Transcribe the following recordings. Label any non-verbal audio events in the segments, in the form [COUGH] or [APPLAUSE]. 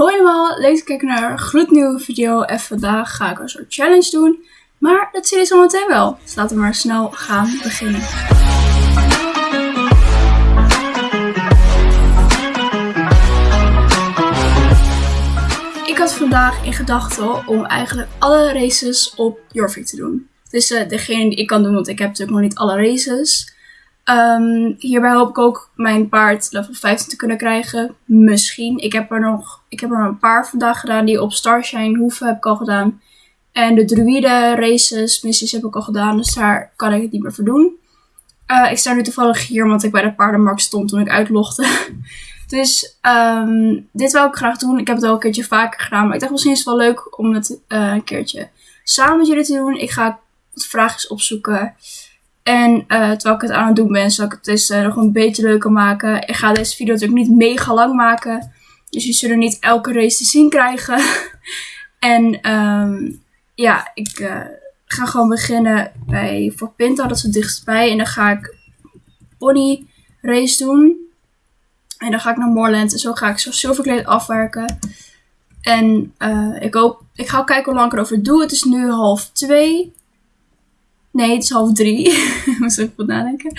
Hoi allemaal, leuk te kijken naar een gloednieuwe video. En vandaag ga ik een soort challenge doen. Maar dat zie je zo meteen wel. Dus laten we maar snel gaan beginnen. Ik had vandaag in gedachten om eigenlijk alle races op Jorvik te doen. Dus uh, degene die ik kan doen, want ik heb natuurlijk nog niet alle races. Um, hierbij hoop ik ook mijn paard level 15 te kunnen krijgen. Misschien. Ik heb er nog ik heb er een paar vandaag gedaan. Die op Starshine Hoeven heb ik al gedaan. En de druide races, missies heb ik al gedaan. Dus daar kan ik het niet meer voor doen. Uh, ik sta nu toevallig hier omdat ik bij de paardenmarkt stond toen ik uitlogde. [LAUGHS] dus um, dit wil ik graag doen. Ik heb het al een keertje vaker gedaan. Maar ik dacht misschien is het wel leuk om het uh, een keertje samen met jullie te doen. Ik ga wat vragen opzoeken. En uh, terwijl ik het aan het doen ben, zal ik het dus uh, nog een beetje leuker maken. Ik ga deze video natuurlijk niet mega lang maken. Dus je zullen niet elke race te zien krijgen. [LAUGHS] en um, ja, ik uh, ga gewoon beginnen bij Fort Pinta. Dat is het dichtstbij. En dan ga ik pony race doen. En dan ga ik naar Moorland. En zo ga ik zo Silverclade afwerken. En ik hoop, ik ga kijken hoe lang ik erover doe. Het is nu half twee. Nee, het is half drie. ik [LAUGHS] moest even goed nadenken.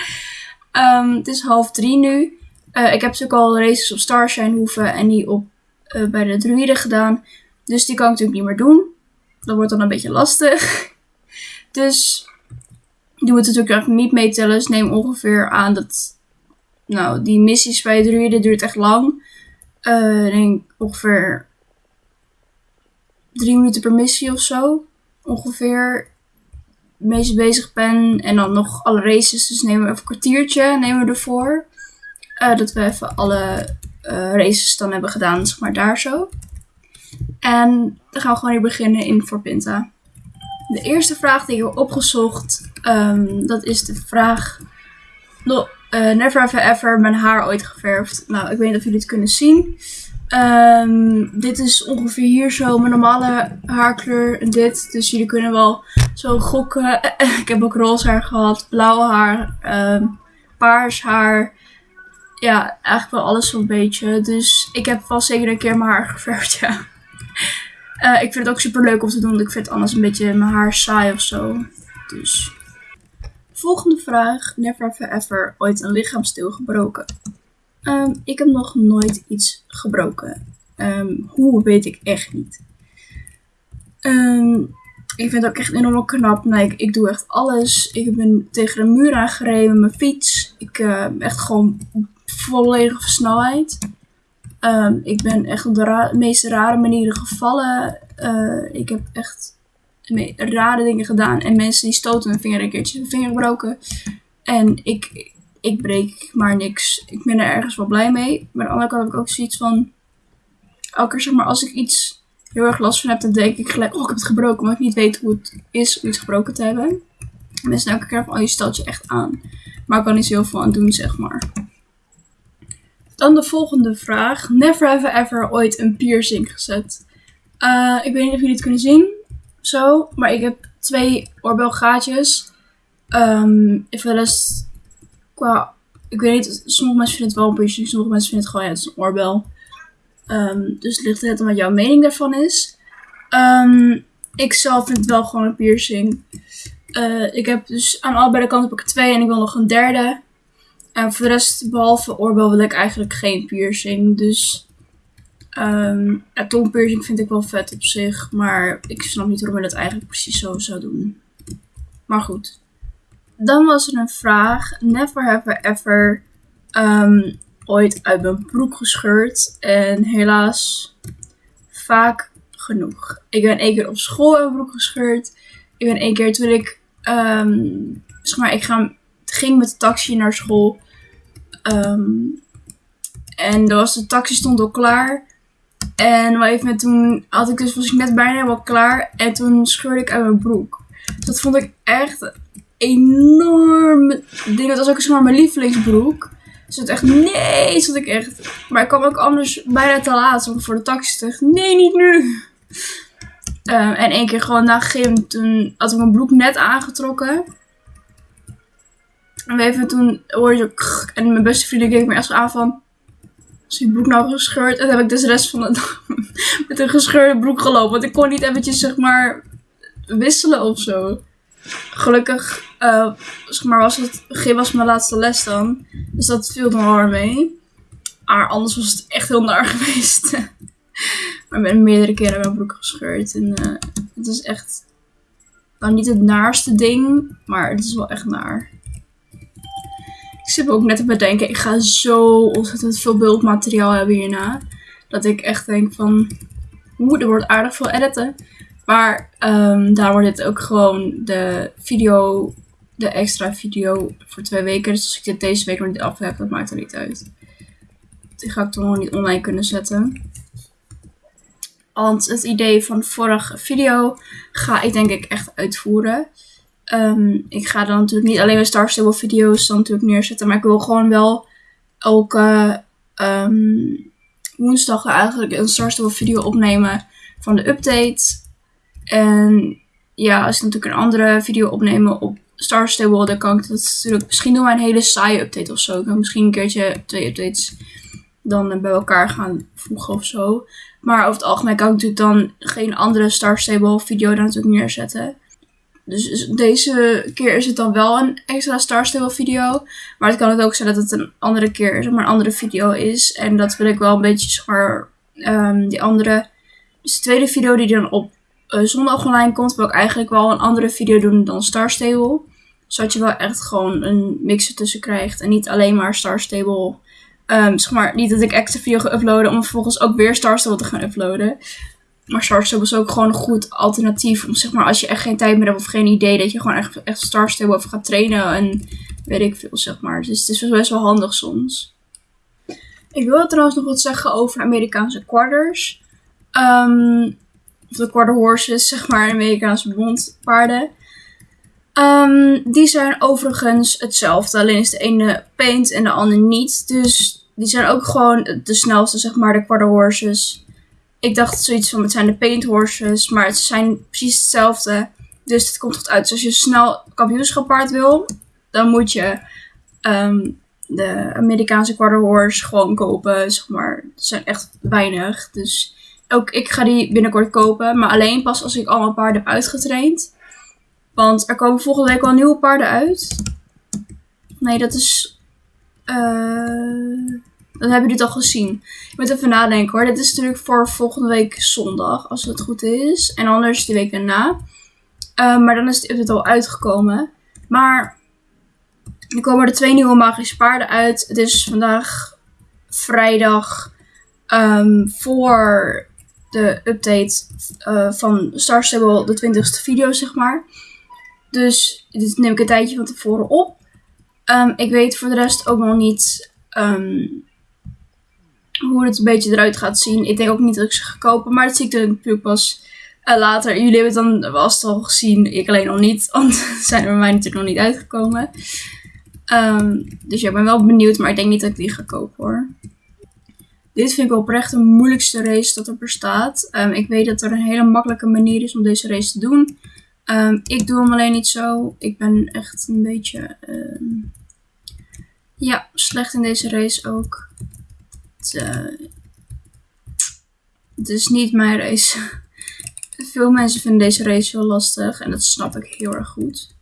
Um, het is half drie nu. Uh, ik heb natuurlijk al races op Starshine hoeven en die op, uh, bij de druiden gedaan. Dus die kan ik natuurlijk niet meer doen. Dat wordt dan een beetje lastig. [LAUGHS] dus die moeten natuurlijk niet meetellen. Dus neem ongeveer aan dat... Nou, die missies bij de druiden duurt echt lang. Uh, ik denk ongeveer drie minuten per missie of zo. Ongeveer meest bezig ben. En dan nog alle races. Dus nemen we even een kwartiertje nemen we ervoor. Uh, dat we even alle uh, races dan hebben gedaan, zeg maar daar zo. En dan gaan we gewoon hier beginnen in Fort Pinta. De eerste vraag die ik heb opgezocht, um, dat is de vraag... No, uh, never have ever mijn haar ooit geverfd. Nou, ik weet niet of jullie het kunnen zien. Um, dit is ongeveer hier zo mijn normale haarkleur en dit. Dus jullie kunnen wel zo gokken. [LAUGHS] ik heb ook roze haar gehad, blauw haar, um, paars haar. Ja, eigenlijk wel alles zo'n beetje. Dus ik heb vast zeker een keer mijn haar [LAUGHS] geverfd, ja. Uh, ik vind het ook super leuk om te doen, want ik vind anders een beetje mijn haar saai of zo. Dus. Volgende vraag. Never have ever ooit een lichaamsdeel gebroken? Um, ik heb nog nooit iets gebroken. Um, hoe weet ik echt niet. Um, ik vind het ook echt enorm knap. Nee, ik, ik, doe echt alles. Ik ben tegen de muur aangereden met mijn fiets. Ik uh, echt gewoon volledige snelheid. ik ben echt op de meest rare manieren gevallen. Uh, ik heb echt rare dingen gedaan. En mensen die stoten mijn vinger een keertje mijn vinger gebroken. En ik, ik breek maar niks. Ik ben er ergens wel blij mee. Maar aan de andere kant heb ik ook zoiets van. Elke keer zeg maar, als ik iets heel erg last van heb, dan denk ik gelijk, oh, ik heb het gebroken. Omdat ik niet weet hoe het is om iets gebroken te hebben. En mensen elke keer van, oh, je stelt je echt aan. Maar ik kan niet zo heel veel aan doen, zeg maar. Dan de volgende vraag. Never have ever ooit een piercing gezet. Uh, ik weet niet of jullie het kunnen zien. Zo. Maar ik heb twee oorbelgaatjes. Um, if wel eens qua, ik weet niet, sommige mensen vinden het wel een piercing, sommige mensen vinden het gewoon, ja, het is een oorbel. Um, dus het ligt net aan wat jouw mening daarvan is. Um, ik zelf vind het wel gewoon een piercing. Uh, ik heb dus aan allebei de kanten heb ik twee en ik wil nog een derde. En voor de rest, behalve oorbel, wil ik eigenlijk geen piercing. Dus um, tongpiercing vind ik wel vet op zich. Maar ik snap niet waarom je dat eigenlijk precies zo zou doen. Maar goed. Dan was er een vraag. Never have I ever um, ooit uit mijn broek gescheurd. En helaas vaak genoeg. Ik ben één keer op school uit mijn broek gescheurd. Ik ben één keer toen ik, um, zeg maar, ik ging met de taxi naar school. Um, en er was de taxi stond al klaar. En even toen had ik dus, was ik net bijna helemaal klaar. En toen scheurde ik uit mijn broek. Dat vond ik echt enorm ding. Dat was ook maar mijn lievelingsbroek. Dus het echt, nee, zat ik echt. Maar ik kwam ook anders bijna te laat voor de taxi terug. Nee, niet nu. Um, en één keer gewoon na gym, toen had ik mijn broek net aangetrokken. En even toen hoorde je en mijn beste vrienden keek me echt aan van, is die broek nou gescheurd. En dan heb ik dus de rest van de dag [LAUGHS] met een gescheurde broek gelopen. Want ik kon niet eventjes, zeg maar, wisselen of zo. Gelukkig, uh, zeg maar, was het, begin was mijn laatste les dan. Dus dat viel dan wel mee. Maar anders was het echt heel naar [LAUGHS] geweest. maar ik ben meerdere keren mijn broek gescheurd. En uh, het is echt, nou niet het naarste ding, maar het is wel echt naar. Ik zit ook net te bedenken, ik ga zo ontzettend veel beeldmateriaal hebben hierna. Dat ik echt denk van, oeh, er wordt aardig veel editen. Maar um, daar wordt dit ook gewoon de video, de extra video voor twee weken. Dus als ik dit deze week nog niet af heb, dat maakt er niet uit. Die ga ik toch nog niet online kunnen zetten. Want het idee van vorige video ga ik denk ik echt uitvoeren. Um, ik ga dan natuurlijk niet alleen mijn Star Stable video's dan natuurlijk neerzetten. Maar ik wil gewoon wel elke um, woensdag eigenlijk een Star Stable video opnemen van de update. En ja, als ik natuurlijk een andere video opnemen op Star Stable, dan kan ik dat natuurlijk misschien doen maar een hele saaie update of zo. Ik kan misschien een keertje twee updates dan bij elkaar gaan voegen of zo. Maar over het algemeen kan ik natuurlijk dan geen andere Star Stable video daar natuurlijk neerzetten. Dus deze keer is het dan wel een extra Star Stable video. Maar het kan het ook zijn dat het een andere keer zeg maar, een andere video is. En dat wil ik wel een beetje, maar, um, die andere... Dus de tweede video die dan op uh, zondag online komt, wil ik eigenlijk wel een andere video doen dan Star Stable. Zodat je wel echt gewoon een mix ertussen krijgt. En niet alleen maar Star Stable. Um, zeg maar, niet dat ik extra video ga uploaden om vervolgens ook weer Star Stable te gaan uploaden. Maar Star Stable is ook gewoon een goed alternatief. Om zeg maar, als je echt geen tijd meer hebt of geen idee, dat je gewoon echt, Star Stable even gaat trainen. En weet ik veel, zeg maar. Dus het is best wel handig soms. Ik wil trouwens nog wat zeggen over Amerikaanse quarters. Um, de quarter horses, zeg maar, Amerikaanse bondpaarden. Um, die zijn overigens hetzelfde, alleen is de ene paint en de andere niet. Dus die zijn ook gewoon de snelste, zeg maar, de quarter horses. Ik dacht zoiets van, het zijn de paint horses, maar het zijn precies hetzelfde. Dus het komt goed uit. Dus als je snel kampioenschap paard wil, dan moet je um, de Amerikaanse quarter horse gewoon kopen, zeg maar. Het zijn echt weinig, dus ook ik ga die binnenkort kopen. Maar alleen pas als ik allemaal paarden heb uitgetraind. Want er komen volgende week al nieuwe paarden uit. Nee, dat is... Uh, dan hebben jullie het al gezien. Ik moet even nadenken hoor. Dit is natuurlijk voor volgende week zondag, als het goed is. En anders die week daarna. Uh, maar dan is het al uitgekomen. Maar er komen er twee nieuwe magische paarden uit. Het is vandaag vrijdag um, voor de update uh, van Star Stable, de 20ste video, zeg maar. Dus dit neem ik een tijdje van tevoren op. Um, ik weet voor de rest ook nog niet um, hoe het een beetje eruit gaat zien. Ik denk ook niet dat ik ze ga kopen, maar dat zie ik natuurlijk pas uh, later. Jullie hebben het dan vast al gezien, ik alleen nog niet, [LAUGHS] want zijn er bij mij natuurlijk nog niet uitgekomen. Um, dus ja, ik ben wel benieuwd, maar ik denk niet dat ik die ga kopen hoor. Dit vind ik oprecht de moeilijkste race dat er bestaat. Um, ik weet dat er een hele makkelijke manier is om deze race te doen. Um, ik doe hem alleen niet zo. Ik ben echt een beetje um, ja, slecht in deze race ook. Het, het is niet mijn race. [LAUGHS] Veel mensen vinden deze race heel lastig en dat snap ik heel erg goed.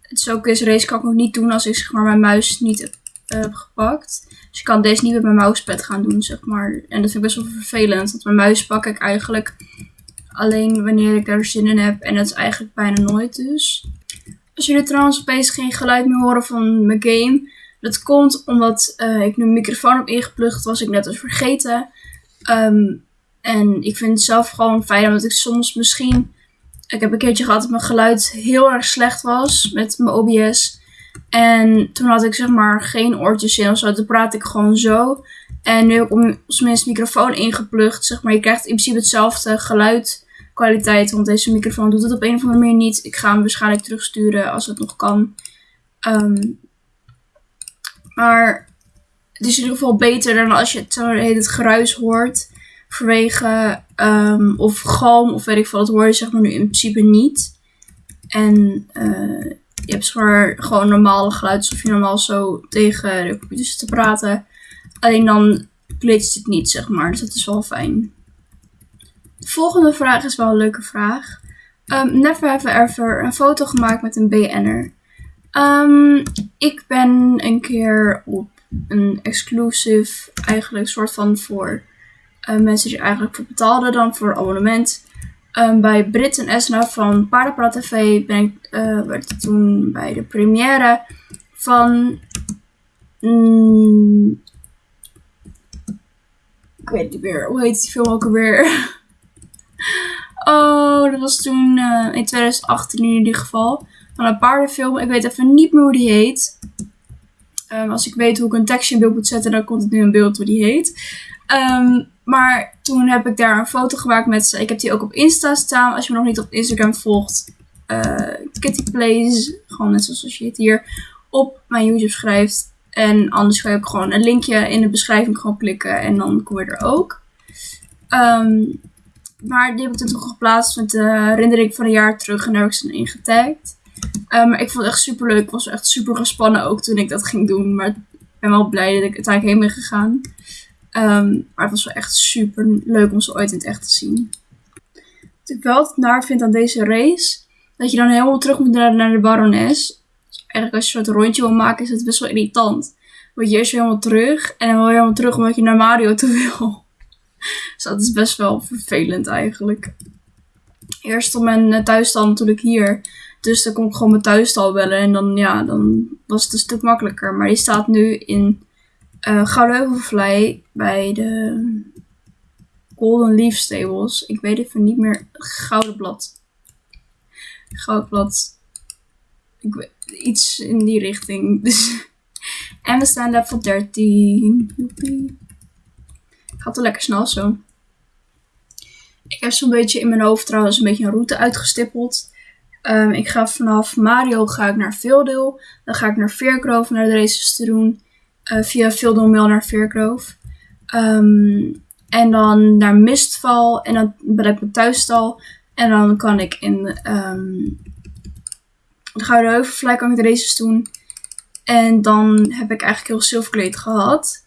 Het is ook deze race kan ik ook niet doen als ik zeg maar mijn muis niet heb gepakt. Dus ik kan deze niet met mijn mousepad gaan doen, zeg maar. En dat vind ik best wel vervelend. Want mijn muis pak ik eigenlijk alleen wanneer ik daar zin in heb. En dat is eigenlijk bijna nooit dus. Als jullie trouwens opeens geen geluid meer horen van mijn game. Dat komt omdat uh, ik nu een microfoon heb ingeplucht. was ik net als vergeten. Um, en ik vind het zelf gewoon fijn omdat ik soms misschien... Ik heb een keertje gehad dat mijn geluid heel erg slecht was met mijn OBS. En toen had ik zeg maar geen oortjes in of zo. Toen praat ik gewoon zo. En nu heb ik op microfoon ingeplucht. Zeg maar, je krijgt in principe hetzelfde geluidkwaliteit. Want deze microfoon doet het op een of andere manier niet. Ik ga hem waarschijnlijk terugsturen als het nog kan. Um, maar het is in ieder geval beter dan als je het, het geruis hoort. Vanwege um, of galm of weet ik veel. Dat hoor je zeg maar nu in principe niet. En uh, je hebt gewoon, normale geluid, alsof je normaal zo tegen de computer te praten. Alleen dan glitcht het niet, zeg maar. Dus dat is wel fijn. De volgende vraag is wel een leuke vraag. Um, never have ever een foto gemaakt met een BN'er. Um, ik ben een keer op een exclusive, eigenlijk soort van voor uh, mensen die eigenlijk voor betaalden dan voor abonnement. Um, bij Brit en Esna van Paardenpraat TV ben ik uh, werd toen bij de première van. Mm, ik weet niet meer, hoe heet die film ook alweer? [LAUGHS] oh, dat was toen uh, in 2018 in ieder geval. Van een paardenfilm. Ik weet even niet meer hoe die heet. Um, als ik weet hoe ik een tekstje in beeld moet zetten, dan komt het nu in beeld hoe die heet. Um, maar toen heb ik daar een foto gemaakt met ze. Ik heb die ook op Insta staan. Als je me nog niet op Instagram volgt. Uh, Kitty Plays. Gewoon net zoals je het hier op mijn YouTube schrijft. En anders ga je ook gewoon een linkje in de beschrijving gewoon klikken. En dan kom je er ook. Um, maar die heb ik toen geplaatst met de herinnering van een jaar terug. En daar heb ik ze in getagd. Um, maar ik vond het echt super leuk. Ik was echt super gespannen ook toen ik dat ging doen. Maar ik ben wel blij dat ik uiteindelijk heen ben gegaan. Um, maar het was wel echt super leuk om ze ooit in het echt te zien. Wat ik wel naar vind aan deze race, dat je dan helemaal terug moet naar, de barones. Dus eigenlijk als je een soort rondje wil maken, is het best wel irritant. Want je eerst weer helemaal terug en dan wil je helemaal terug omdat je naar Mario toe wil. [LAUGHS] dus dat is best wel vervelend eigenlijk. Eerst op mijn eh, thuisstal natuurlijk hier. Dus dan kon ik gewoon mijn thuisstal bellen en dan, ja, dan was het een stuk makkelijker. Maar die staat nu in uh, Gouden bij de Golden Leaf Stables. Ik weet even niet meer. Gouden Blad. Goudblad. Ik weet, iets in die richting. Dus. En we staan voor 13. Joepie. Gaat wel lekker snel zo. Ik heb zo'n beetje in mijn hoofd trouwens een beetje een route uitgestippeld. Um, ik ga vanaf Mario ga ik naar Veeldeel. Dan ga ik naar Veergrove naar de races te doen. Uh, via Mail naar Veergrove. Um, en dan naar Mistval. En dan ben ik mijn thuisstal. En dan kan ik in um, de Gouden Heuvelvlei kan ik de races doen. En dan heb ik eigenlijk heel Silverkleed gehad.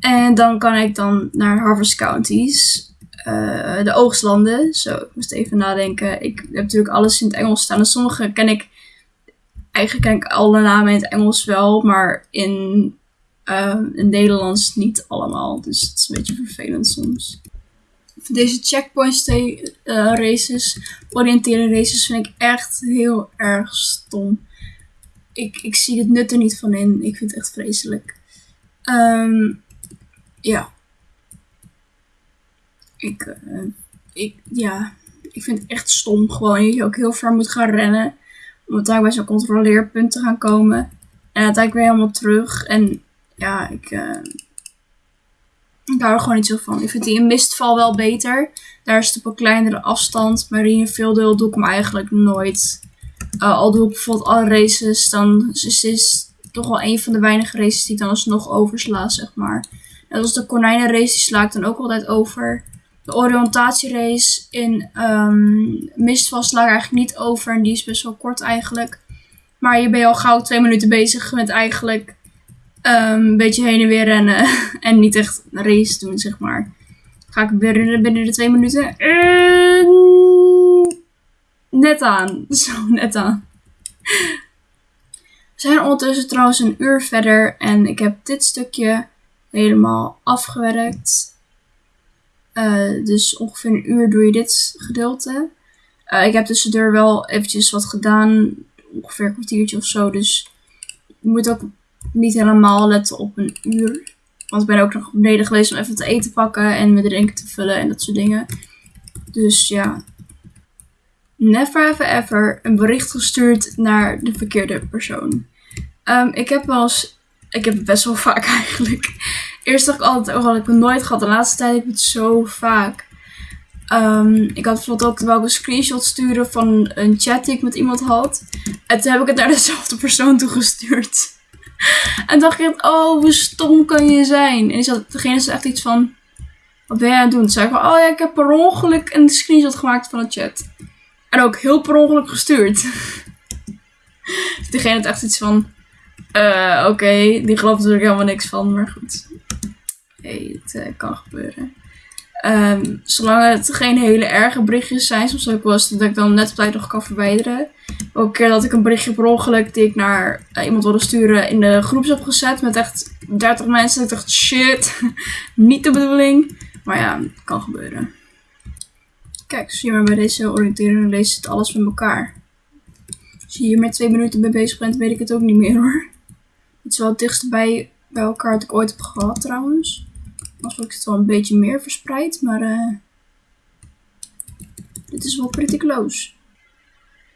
En dan kan ik dan naar Harvest Counties. Uh, de oogstlanden. Zo, ik moest even nadenken. Ik heb natuurlijk alles in het Engels staan. En sommige ken ik... Eigenlijk ken ik alle namen in het Engels wel. Maar in uh, in Nederlands niet allemaal. Dus het is een beetje vervelend soms. Deze checkpoints uh, races, oriënteren races, vind ik echt heel erg stom. Ik, ik zie het nut er niet van in. Ik vind het echt vreselijk. Um, ja. Ik, uh, ik, ja. Ik vind het echt stom. Gewoon dat je ook heel ver moet gaan rennen. Om daar bij zo'n controleerpunt te gaan komen. En uiteindelijk weer helemaal terug. En ja, ik, uh, ik hou er gewoon niet zo van. Ik vind die in Mistval wel beter. Daar is het op een kleinere afstand. Maar in Veeldeel doe ik hem eigenlijk nooit. Uh, al doe ik bijvoorbeeld alle races, dan is het toch wel een van de weinige races die ik dan alsnog oversla, zeg maar. Net als de konijnenrace, die sla ik dan ook altijd over. De oriëntatierace in um, Mistval sla ik eigenlijk niet over. En die is best wel kort eigenlijk. Maar je bent al gauw twee minuten bezig met eigenlijk um, een beetje heen en weer rennen. [LAUGHS] en niet echt een race doen, zeg maar. Ga ik binnen, binnen de twee minuten. net aan. [LAUGHS] Zo, net aan. We zijn ondertussen trouwens een uur verder. En ik heb dit stukje helemaal afgewerkt. Uh, dus ongeveer een uur doe je dit gedeelte. Uh, ik heb tussendoor wel eventjes wat gedaan. Ongeveer een kwartiertje of zo. Dus je moet ook niet helemaal letten op een uur. Want ik ben ook nog beneden geweest om even te eten pakken en mijn drinken te vullen en dat soort dingen. Dus ja. Never ever ever een bericht gestuurd naar de verkeerde persoon. Um, ik heb wel eens. Ik heb het best wel [LAUGHS] vaak eigenlijk. Eerst dacht ik altijd, oh, had ik het nooit gehad. De laatste tijd heb ik het zo vaak. Um, ik had bijvoorbeeld ook wel een screenshot sturen van een chat die ik met iemand had. En toen heb ik het naar [LAUGHS] dezelfde persoon toegestuurd. [LAUGHS] En dacht ik, oh, hoe stom kan je zijn? En zat, degene zei echt iets van, wat ben jij aan het doen? Toen zei ik, oh ja, ik heb per ongeluk een screenshot gemaakt van de chat. En ook heel per ongeluk gestuurd. [LAUGHS] dus degene had echt iets van, uh, oké, die gelooft natuurlijk helemaal niks van, maar goed. Hey, het eh, kan gebeuren. Ehm, zolang het geen hele erge berichtjes zijn, soms ook wel eens dat ik dan net op tijd nog kan verwijderen. Ook keer dat ik een berichtje per ongeluk die ik naar eh, iemand wilde sturen in de groeps heb gezet met echt 30 mensen. Ik dacht, shit, [LAUGHS] niet de bedoeling. Maar ja, kan gebeuren. Kijk, zie je maar bij deze oriëntering leest het alles met elkaar. Als je hier met twee minuten mee bezig bent, weet ik het ook niet meer hoor. Het is wel het dichtste bij, bij elkaar dat ik ooit heb gehad trouwens. Als ik het wel een beetje meer verspreid, maar uh, dit is wel pretty close.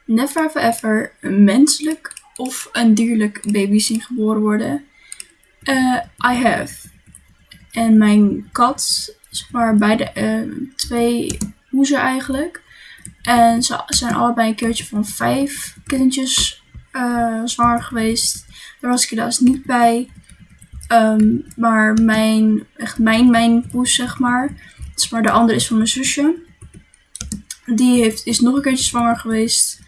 Never have ever een menselijk of een dierlijk baby zien geboren worden. Uh, I have. En mijn kat, zeg maar beide uh, twee hoezen eigenlijk. En ze zijn allebei een keertje van vijf kindjes uh, zwanger geweest. Daar was ik helaas niet bij. Um, maar mijn, echt mijn, mijn poes, zeg maar. Maar de andere is van mijn zusje. Die heeft, is nog een keertje zwanger geweest.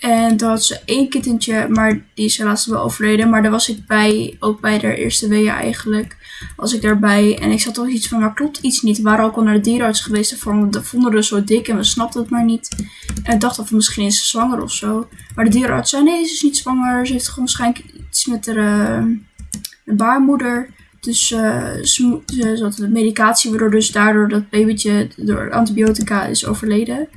En toen had ze één kittentje, maar die is helaas wel overleden. Maar daar was ik bij, ook bij de eerste weeën eigenlijk, was ik daarbij. En ik zat toch iets van, maar klopt iets niet. Waren ook al naar de dierenarts geweest en vonden, vonden zo dik en we snapten het maar niet. En ik dacht of misschien is ze zwanger of zo. Maar de dierenarts zei, nee, ze is niet zwanger. Ze heeft gewoon waarschijnlijk iets met haar uh, baarmoeder. Dus uh, ze, had medicatie, waardoor dus daardoor dat babytje door antibiotica is overleden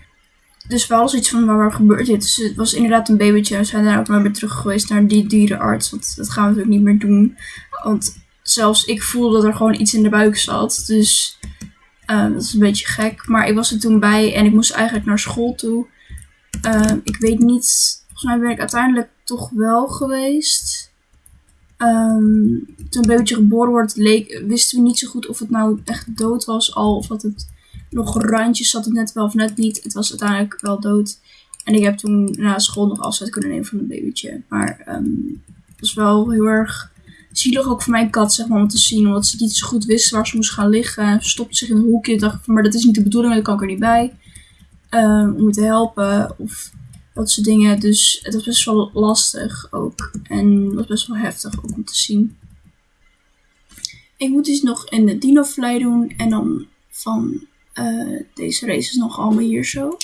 dus wel zoiets van waar gebeurt dit. Dus het was inderdaad een babytje. We zijn daar ook maar weer terug geweest naar die dierenarts. Want dat gaan we natuurlijk niet meer doen. Want zelfs ik voelde dat er gewoon iets in de buik zat. Dus uh, dat is een beetje gek. Maar ik was er toen bij en ik moest eigenlijk naar school toe. Ik weet niet. Volgens mij ben ik uiteindelijk toch wel geweest. Um, toen een babytje geboren wordt, leek, wisten we niet zo goed of het nou echt dood was al. Of dat het nog randjes zat het net wel of net niet. Het was uiteindelijk wel dood. En ik heb toen na school nog afscheid kunnen nemen van het babytje. Maar um, het was wel heel erg zielig ook voor mijn kat, zeg maar, om te zien. Omdat ze niet zo goed wist waar ze moest gaan liggen. Ze stopte zich in een hoekje. Ik dacht van, maar dat is niet de bedoeling, daar kan ik er niet bij. Um, om me te helpen of dat soort dingen. Dus het was best wel lastig ook. En het was best wel heftig ook om te zien. Ik moet dus nog in de dino doen. En dan van uh, deze race is nog allemaal hier zo.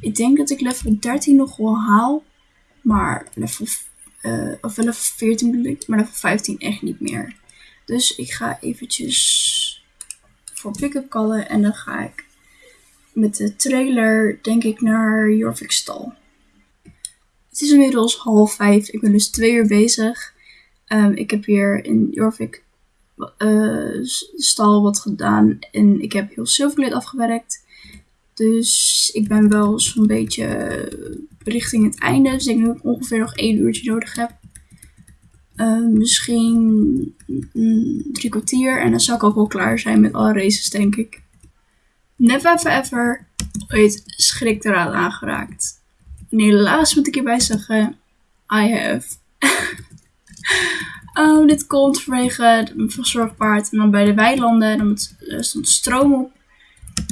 Ik denk dat ik level 13 nog wel haal. Maar level, uh, of level 14 bedoel ik. Maar level 15 echt niet meer. Dus ik ga eventjes voor pick-up callen. En dan ga ik met de trailer denk ik naar Jorvik stal. Het is inmiddels half vijf. Ik ben dus twee uur bezig. Um, ik heb hier in Jorvik uh, stal wat gedaan. En ik heb heel Silverglade afgewerkt. Dus ik ben wel zo'n beetje richting het einde. Dus ik denk dat ik ongeveer nog één uurtje nodig heb. Uh, misschien drie kwartier. En dan zou ik ook wel klaar zijn met alle races, denk ik. Never ever ever ooit schrik eraan aangeraakt. En helaas moet ik hierbij zeggen, I have. [LAUGHS] Oh, dit komt vanwege een verzorgpaard. En dan bij de weilanden, dan stond stroom op.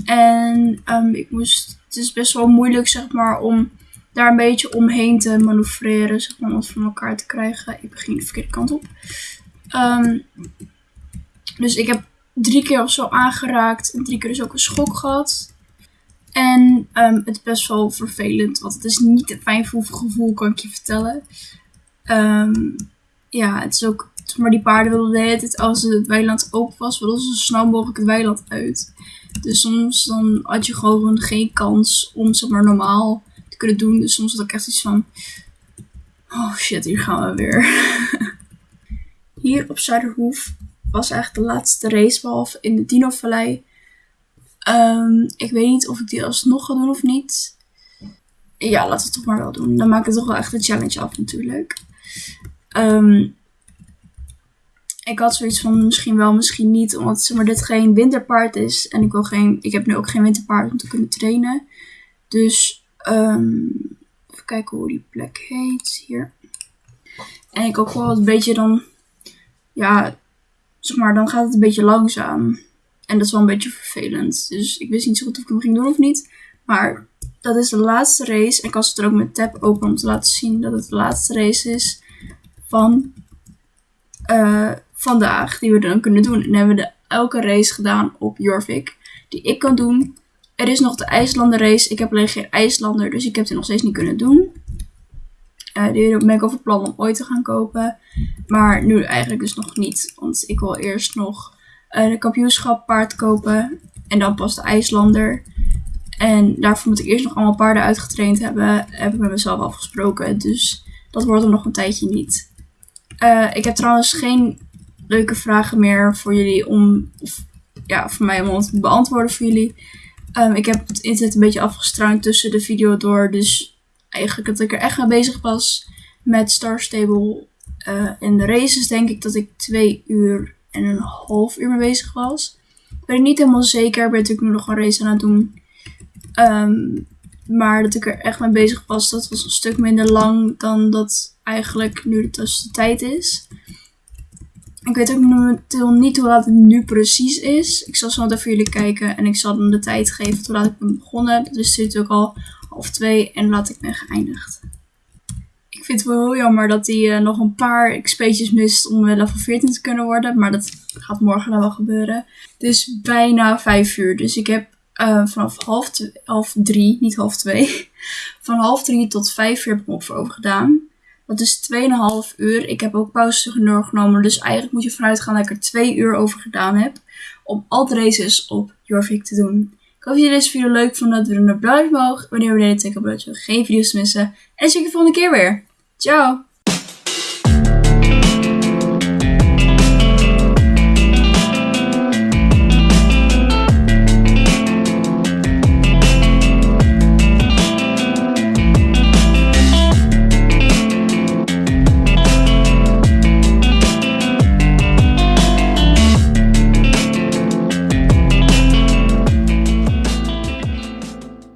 En um, ik moest, het is best wel moeilijk, zeg maar, om daar een beetje omheen te manoeuvreren, zeg maar, om het van elkaar te krijgen. Ik begin de verkeerde kant op. Um, dus ik heb drie keer of zo aangeraakt en drie keer dus ook een schok gehad. En um, het is best wel vervelend, want het is niet een fijn gevoel, kan ik je vertellen. Um, ja, het is ook, maar die paarden wilden de hele tijd, als het weiland open was, wilden ze zo snel mogelijk het weiland uit. Dus soms dan had je gewoon geen kans om zeg maar normaal te kunnen doen. Dus soms had ik echt iets van, oh shit, hier gaan we weer. [LAUGHS] Hier op Zuiderhoef was eigenlijk de laatste race, behalve in de Dino Vallei. Um, ik weet niet of ik die alsnog ga doen of niet. Ja, laten we het toch maar wel doen. Dan maak ik toch wel echt een challenge af natuurlijk. Um, ik had zoiets van misschien wel, misschien niet, omdat zeg maar, dit geen winterpaard is. En ik, wil geen, ik heb nu ook geen winterpaard om te kunnen trainen. Dus um, even kijken hoe die plek heet hier. En ik ook wel een beetje dan, ja, zeg maar, dan gaat het een beetje langzaam. En dat is wel een beetje vervelend. Dus ik wist niet zo goed of ik hem ging doen of niet. Maar dat is de laatste race. En ik was er ook met tab open om te laten zien dat het de laatste race is van uh, vandaag die we dan kunnen doen. En hebben we de elke race gedaan op Jorvik die ik kan doen. Er is nog de IJslander race. Ik heb alleen geen IJslander, dus ik heb die nog steeds niet kunnen doen. Uh, die ben ik over plan om ooit te gaan kopen. Maar nu eigenlijk dus nog niet. Want ik wil eerst nog de kampioenschap paard kopen. En dan pas de IJslander. En daarvoor moet ik eerst nog allemaal paarden uitgetraind hebben. Heb ik met mezelf afgesproken. Dus dat wordt er nog een tijdje niet. Uh, ik heb trouwens geen leuke vragen meer voor jullie om. Of, ja, voor mij om te beantwoorden voor jullie. Um, ik heb het internet een beetje afgestruind tussen de video door. Dus eigenlijk dat ik er echt mee bezig was met Star Stable. Uh, en de races denk ik dat ik twee uur en een half uur mee bezig was. Ben ik niet helemaal zeker. Ben natuurlijk nu nog een race aan het doen. Um, maar dat ik er echt mee bezig was, dat was een stuk minder lang dan dat eigenlijk nu de tussentijd is. Ik weet ook momenteel niet hoe laat het nu precies is. Ik zal zo even voor jullie kijken en ik zal hem de tijd geven toen ik ben begonnen. Dus het is ook al half twee en laat ik ben geëindigd. Vind het wel heel jammer dat hij uh, nog een paar XP'tjes mist om level 14 te kunnen worden. Maar dat gaat morgen dan wel gebeuren. Het is bijna 5 uur. Dus ik heb uh, vanaf half, half drie, niet half twee. [LAUGHS] Van half drie tot vijf uur heb ik me op over gedaan. Dat is 2,5 uur. Ik heb ook pauze genomen. Dus eigenlijk moet je vanuit gaan dat ik er 2 uur over gedaan heb. Om al de races op Jorvik te doen. Ik hoop dat jullie deze video leuk vonden. Doe een duimpje omhoog. Wanneer we deze teken dat je geen video's missen. En zie ik je de volgende keer weer. Joe.